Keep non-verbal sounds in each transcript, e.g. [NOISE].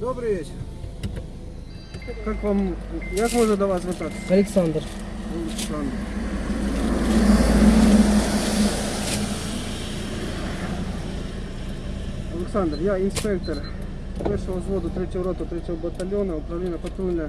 Добрий вечір. Як вам, як можна до вас звертатися? Александр. Олександр. Олександр, я інспектор першого взводу 3 роту 3 батальйону управління патрульної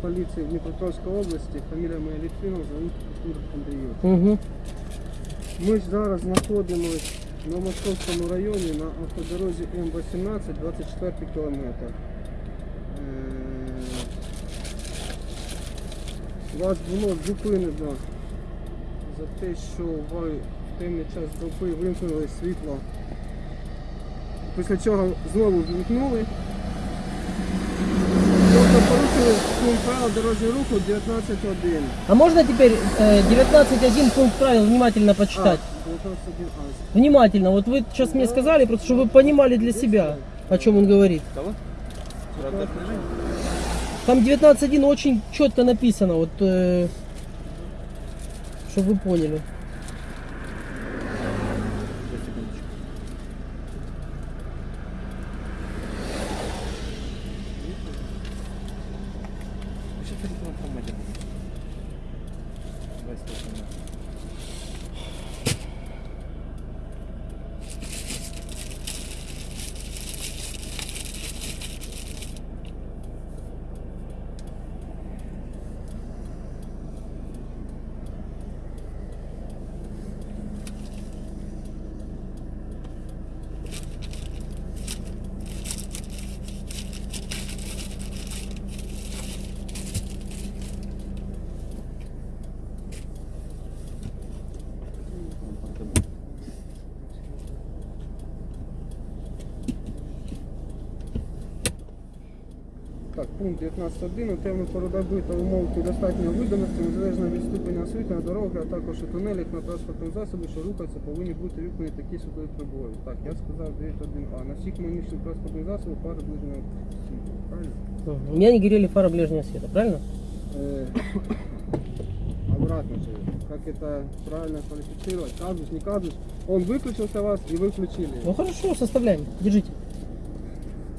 поліції Дніпропетровської області. Фамілія моя Літвінов, зовут Артур Андрійов. Угу. Ми ж зараз знаходимося на Московському районі на автодорозі М18, 24 кілометр. Е, Вас було зупинено за те, що ви в темний час доби вимкнули світло. Після чого знову вімкнули. Тобто порушили пункт правил дорожнього руху 19.1. А можно теперь э, 19.1 пункт правил внимательно почитать? 19.1. Внимательно. Вот вы сейчас мне сказали, просто чтобы вы понимали для себя, о чем он говорит. Там 19.1 очень четко написано, вот, э, чтобы вы поняли. Сейчас по телефону формате будет. Давай стой, Так, пункт 19.1. У темну пору доби та умов достатньо видимості, незалежно від ступеня освітлення дороги, а також у тунелях на транспортному засобі, що рухаються, повинні бути вікнані такі світлові прибори. Так, я сказав 9.1а. На всіх механічних транспортних засобах фари ближнього світу. Правильно? У меня не горели фары ближнего света, правильно? Э, обратно же. Как это правильно квалифицировать? Казус, не казус. Он выключился вас и вы включили. Ну хорошо, составляем. Держите.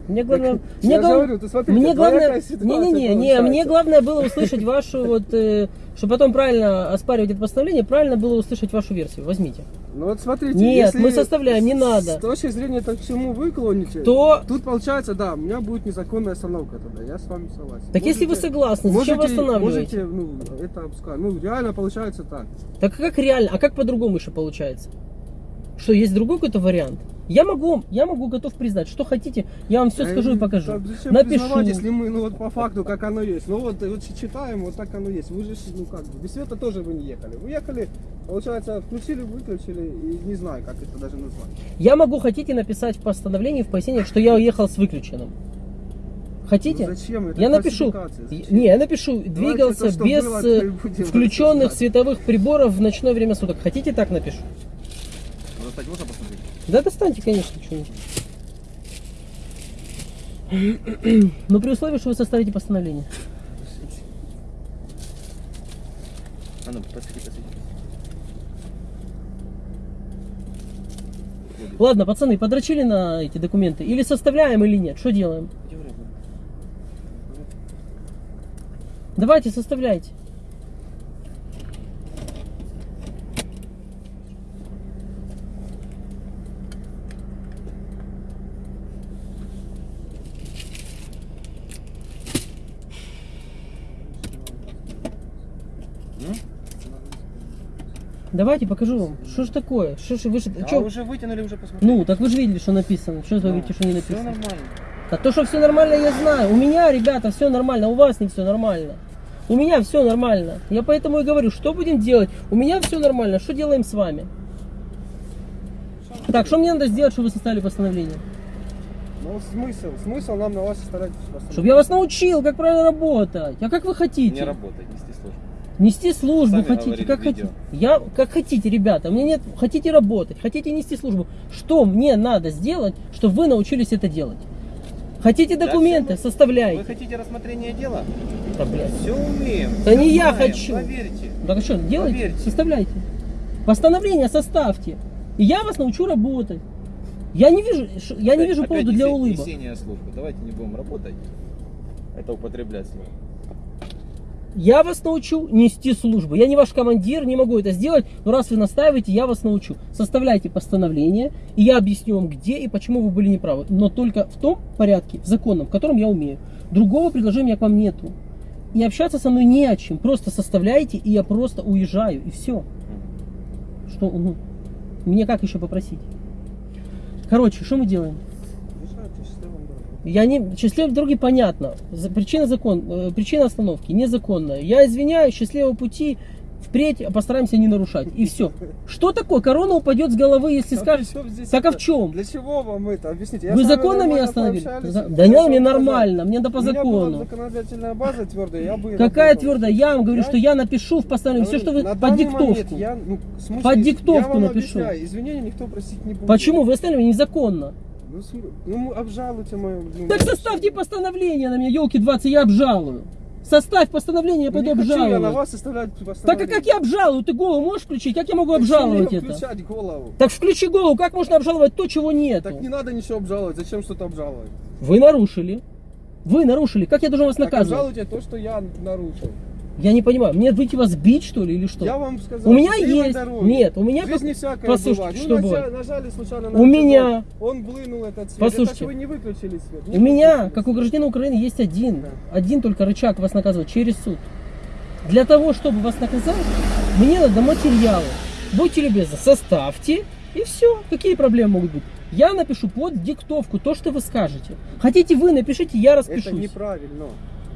Мне главное, Так, [LAUGHS] мне глав- говорю, ты смотри, мне главное, ситуация не-не-не, не, получается. мне главное было услышать вашу [LAUGHS] вот, э, чтобы потом правильно оспаривать это постановление, правильно было услышать вашу версию. Возьмите. Ну вот смотрите, Нет, если мы составляем, не надо. С точки зрения того, к чему вы клоните, То- тут получается, да, у меня будет незаконная остановка тогда, я с вами согласен. Так если вы согласны, зачем вы останавливаете? Можете, ну, это обска- Ну, реально получается так. Так как реально, а как по-другому еще получается? Что, есть другой какой-то вариант? Я могу, я могу готов признать, что хотите, я вам все скажу и Э, покажу. так зачем Напишу. если мы, ну вот по факту, как оно есть. Ну вот, вот читаем, вот так оно есть. Вы же, ну как бы, без света тоже вы не ехали. Вы ехали, получается, включили, выключили, и не знаю, как это даже назвать. Я могу, хотите, написать в постановлении, в пояснениях, что я уехал с выключенным. Хотите? Ну зачем? Это я напишу. зачем? Не, я напишу, двигался то, без было, э, включенных световых приборов в ночное время суток. Хотите, так напишу? Ну, достать можно посмотреть? Да достаньте, конечно, что-нибудь. Но при условии, что вы составите постановление. А ну, посвети, посвети. Ладно, пацаны, подрочили на эти документы? Или составляем, или нет? Что делаем? Давайте, составляйте. Давайте покажу вам. Что ж такое? Что ж вы же... А чё? уже вытянули, уже посмотрели. Ну, так вы же видели, что написано. Что вы говорите, что не Все написано? нормально. А то, что все нормально, я знаю. У меня, ребята, все нормально, у вас не все нормально. У меня все нормально. Я поэтому и говорю, что будем делать? У меня все нормально, что делаем с вами? Так, что мне надо сделать, чтобы вы составили постановление? Ну смысл? Смысл нам на вас составлять Чтобы я вас научил, как правильно работать. А как вы хотите? Не работает, нести сложно. Нести службу Сами хотите, как видео. хотите. Я как хотите, ребята. Меня нет, хотите работать, хотите нести службу. Что мне надо сделать, чтобы вы научились это делать? Хотите Да документы, вы- составляйте. Вы хотите рассмотрения дела? Да, блядь. Все умеем. Да всё не я знаем, хочу. Поверьте. Так а что, делайте, Поверьте. составляйте. Постановление составьте. И я вас научу работать. Я не вижу, я не Опять- вижу опять повода для улыбок. Давайте не будем работать. Это употреблять слово. Я вас научу нести службу. Я не ваш командир, не могу это сделать, но раз вы настаиваете, я вас научу. Составляйте постановление, и я объясню вам, где и почему вы были неправы. Но только в том порядке, в законном, в котором я умею. Другого предложения к вам нету. И общаться со мной не о чем. Просто составляйте, и я просто уезжаю, и все. Что, ну, мне как еще попросить? Короче, что мы делаем? Я не счастливой дороги понятно. Причина закон, э, причина остановки незаконная. Я извиняюсь, счастливого пути. Впредь постараемся не нарушать. И все. Что такое? Корона упадет с головы, если А скажешь. здесь Так а это? в чем? Для чего вам это? Объясните. Я Вы законно меня остановили? За- Да не мне нормально, мне да по закону. законодательная база твердая, я бы... Какая твердая? Я вам говорю, Я- что я напишу в постановлении все, что вы На под диктовку. я, ну, смысле, Под диктовку я напишу. объясняю, извинения никто просить не будет. Почему? Вы остановили незаконно. Ну, ну, обжалуйте мою... ну, Так составьте постановление на меня, елки 20, я обжалую. Составь постановление, я пойду не хочу я на обжалую. вас составлять Так а постановление. как я обжалую? Ты голову можешь включить? Как я могу Так обжаловать это? включать голову? Так включи голову, как можно обжаловать то, чего нету? Так не надо ничего обжаловать, зачем что-то обжаловать? Вы нарушили. Вы нарушили. Как я должен вас Так наказывать? обжалуйте то, что я нарушил. Я не понимаю. Мне выйти вас бить, что ли, или что? Я вам сказал, У меня есть. дороги. Нет, у меня В жизни как- всякое Послушайте, бывает. что ну, нажали случайно на У меня- Он блынул этот свет. Послушайте. Это вы не выключили свет. У Не меня, выключили как у свет. гражданина Украины, есть один, Да. один только рычаг вас наказывать через суд. Для того, чтобы вас наказать, мне надо материалы. Будьте любезны, составьте, и все. Какие проблемы могут быть? Я напишу под диктовку то, что вы скажете. Хотите вы, напишите, я распишусь. Это неправильно.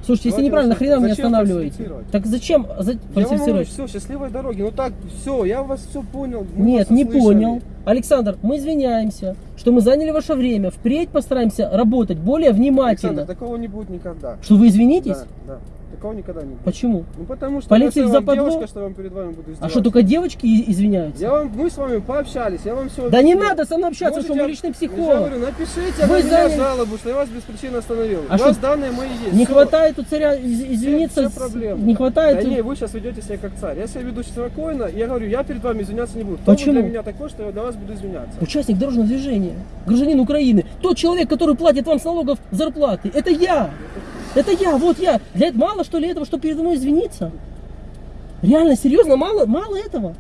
Слушайте, если неправильно, нахрена меня останавливаете? Так зачем за- фальсифицировать? все, счастливой дороги. Ну так, все, я вас все понял. мы Нет, не услышали. понял. Александр, мы извиняемся, что мы заняли ваше время. Впредь постараемся работать более внимательно. Александр, такого не будет никогда. Что вы извинитесь? Да, да. Такого никогда не будет. Почему? Ну потому что Полиция я их западло? девушка, что я вам перед вами буду А что, только девочки извиняются? Я вам, мы с вами пообщались, я вам все Да не надо со мной общаться, что мы личный Я психолог. говорю, напишите Вы на меня жалобу, что я вас без причины остановил. А У вас что, данные мои есть. Не Всё. хватает у царя из- извиниться, Все, все проблемы. не хватает... Да не, вы сейчас ведете себя как царь. Я себя веду спокойно, я говорю, я перед вами извиняться не буду. Кто Почему? вы для меня такой, что я для вас буду извиняться? Участник дорожного движения, гражданин Украины, тот человек, который платит вам с налогов зарплаты, это я. Это я, вот я. Для этого мало что ли этого, чтобы передо мной извиниться? Реально, серьезно, мало, мало этого.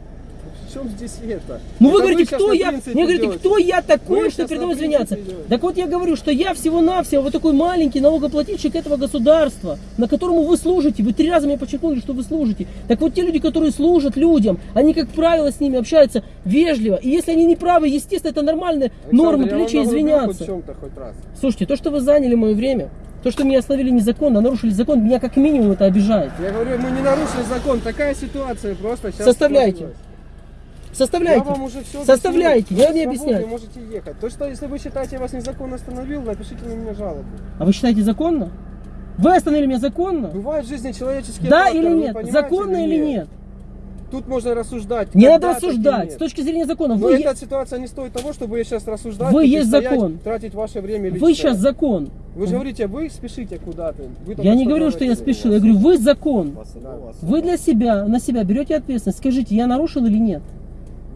В чем здесь это? Ну вы Это говорите, щас кто я? Мне говорите, кто я такой, Вы что передо мной извиняться? делаете. Так вот я говорю, что я всего-навсего вот такой маленький налогоплательщик этого государства, на которому вы служите. Вы три раза мне подчеркнули, что вы служите. Так вот те люди, которые служат людям, они, как правило, с ними общаются вежливо. И если они не правы, естественно, это нормальная Александр, норма приличия извиняться. хоть хоть. Слушайте, то, что вы заняли мое время, то, что меня остановили незаконно, нарушили закон, меня как минимум это обижает. Я говорю, мы не нарушили закон. Такая ситуация просто сейчас. Составляйте. сложилась. Составляйте. Я вам уже все Составляйте, я не объясняю. Вы можете ехать. То, что если вы считаете, я вас незаконно остановил, напишите на меня жалобу. А вы считаете законно? Вы остановили меня законно? Бывают в жизни человеческие Да факторы, или нет? Законно или нет? Тут можно рассуждать. Не надо рассуждать. С точки зрения закона, Но вы, эта ситуация не стоит того, чтобы сейчас рассуждать. Вы есть стоять, закон. Тратить ваше время вы личное. сейчас закон. Вы же говорите, вы спешите куда-то. Вы Я не говорю, что я спешил, я говорю, вы закон. Вы для себя, на себя берете ответственность. Скажите, я нарушил или нет?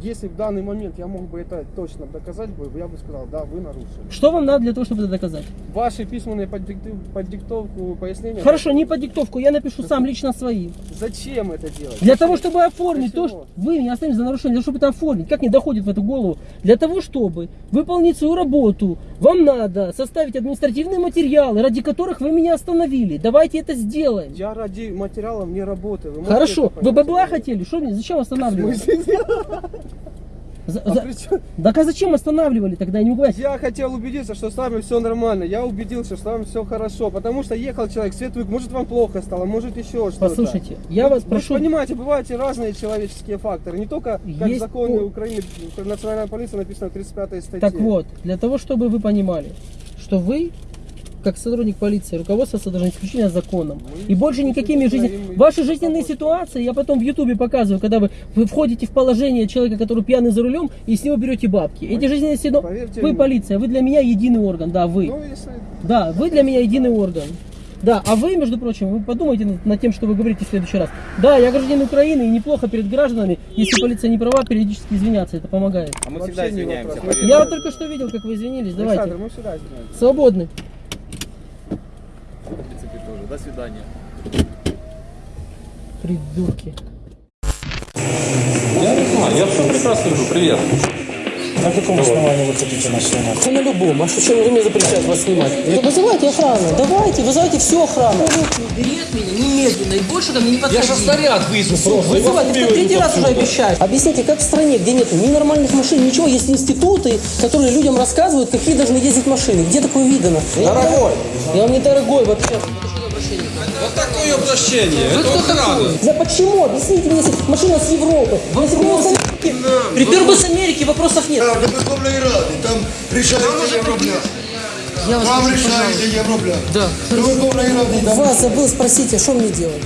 Если в данный момент я мог бы это точно доказать, я бы сказал, да, вы нарушили. Что вам надо для того, чтобы это доказать? Ваши письменные под, дикту- под диктовку пояснения. Хорошо, не по диктовку, я напишу сам лично свои. Зачем это делать? Для того, чтобы оформить то, что вы меня оставили за нарушение, для того, чтобы это оформить. Как не доходит в эту голову? Для того, чтобы выполнить свою работу, вам надо составить административные материалы, ради которых вы меня остановили. Давайте это сделаем. Я ради материалов не работаю. Вы Хорошо, вы бабла хотели? Что мне? Зачем останавливали? [LAUGHS] За- А за- Так а зачем останавливали тогда? Я не могу. Я хотел убедиться, что с вами все нормально. Я убедился, что с вами все хорошо. Потому что ехал человек, свет вык- может вам плохо стало, может еще что-то. Послушайте, я вас Вы прошу. понимаете, бывают и разные человеческие факторы. Не только как Есть законы по- Украины, национальная полиция написано в 35 статье. Так вот, для того, чтобы вы понимали, что вы, как сотрудник полиции, руководствоваться должны исключительно законом. И больше никакими жизненными... Ваши жизненные ситуации я потом в Ютубе показываю, когда вы, вы входите в положение человека, который пьяный за рулем, и с него берете бабки. Эти жизненные ситуации... Вы полиция, вы для меня единый орган, да, вы. Ну. Да, вы для меня единый орган. Да, а вы, между прочим, вы подумайте над, над тем, что вы говорите в следующий раз. Да, я гражданин Украины, и неплохо перед гражданами, если полиция не права, периодически извиняться, это помогает. А мы Вообще всегда извиняемся. Я вот только что видел, как вы извинились, Александр, давайте. мы сюда знаем. Свободны. До свидания. Придурки. Я не знаю, я все прекрасно вижу. Привет. На каком основании вы хотите нас снимать? Да на любом. А что, чем вы мне запрещаете вас снимать? Да вызывайте охрану. Давайте, вызывайте всю охрану. Убери от меня немедленно. И больше ко мне не подходи. Я же снаряд вызову просто. Вызывайте, это третий раз уже обещаю. Объясните, как в стране, где нет ни нормальных машин, ничего, есть институты, которые людям рассказывают, какие должны ездить машины. Где такое видано? Дорогой, Я вам не дорогой вообще вот такое обращение. Вы Это кто охрана. такой? Да почему? Объясните мне, если машина с Европы. Если бы он с Америки, припер бы с Америки, вопросов нет. Так, до Верховної Ради, там рішається Євробляк. Я вас Там прошу, рішається пожалуйста. Євробляк. Да. До Верховної Ради там Вас забыл спросить, а что мне делать?